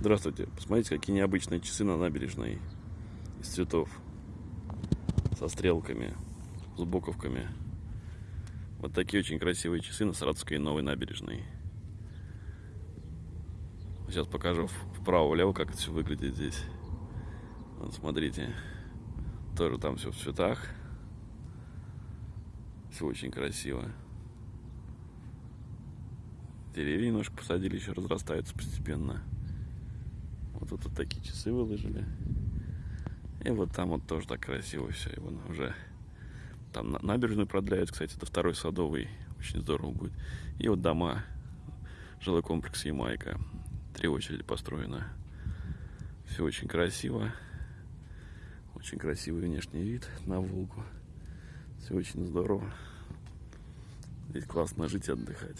Здравствуйте. Посмотрите, какие необычные часы на набережной из цветов. Со стрелками, с буковками. Вот такие очень красивые часы на Саратовской новой набережной. Сейчас покажу вправо-влево, как это все выглядит здесь. Вот смотрите. Тоже там все в цветах. Все очень красиво. Деревья немножко посадили, еще разрастаются постепенно. Вот тут такие часы выложили. И вот там вот тоже так красиво все. И вон уже там набережную продляют, кстати, до второй садовой. Очень здорово будет. И вот дома. Жилой комплекс Ямайка. Три очереди построено. Все очень красиво. Очень красивый внешний вид на Волгу. Все очень здорово. Здесь классно жить и отдыхать.